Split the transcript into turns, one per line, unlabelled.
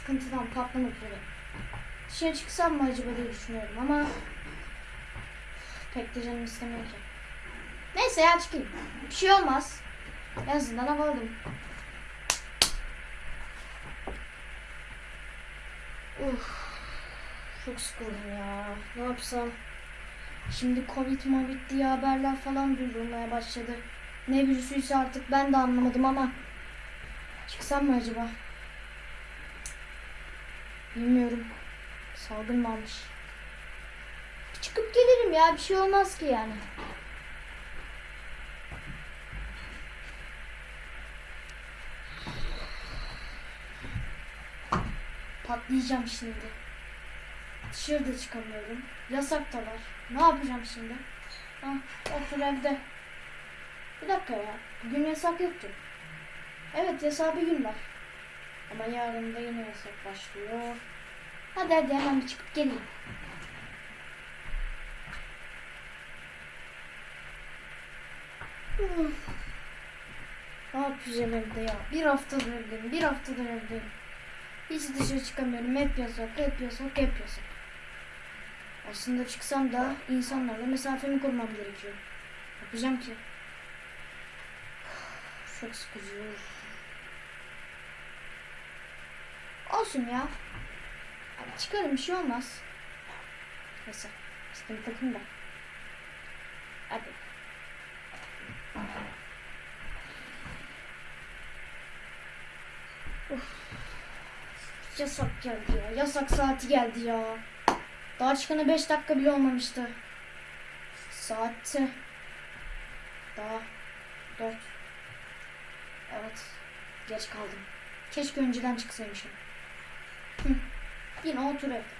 sıkıntıdan patlamak üzere. Dışarı çıksam mı acaba diye düşünüyorum ama pek de canım istemiyor ki. Neyse ya çıkayım. Bir şey olmaz. En azından hava aldım. Uf, çok sıkıldım ya. Ne yapsam? Şimdi Covid movid diye haberler falan duyulmaya başladı. Ne virüsüyse artık ben de anlamadım ama çıksam mı acaba? Bilmiyorum. Salgın varmış. Çıkıp gelirim ya. Bir şey olmaz ki yani. Patlayacağım şimdi. Dışarıda çıkamıyorum. Yasak da var. Ne yapacağım şimdi? Ha, otur evde. Bir dakika ya. Bugün yasak yoktu. Evet yasağı bir gün var. Ama yarın da yine yasak başlıyor. Hadi hadi hemen bir çıkıp geleyim. Uf. Ne yapacağım evde ya? Bir haftadır evdeyim. Bir haftadır evdeyim. Hiç dışarı çıkamıyorum. Hep yasak, hep yasak, hep yasak. Aslında çıksam da insanlarla mesafemi korumam gerekiyor. Yapacağım ki. Çok sıkıcı. Olsun ya. Abi çıkarım bir şey olmaz. Neyse. Sıkıntı takım da. Hadi. Uf. Yasak geldi ya. Yasak saati geldi ya. Daha çıkana 5 dakika bile olmamıştı. Saati. Daha 4. Evet. Geç kaldım. Keşke önceden çıksaymışım. Hı. Yine otur evde.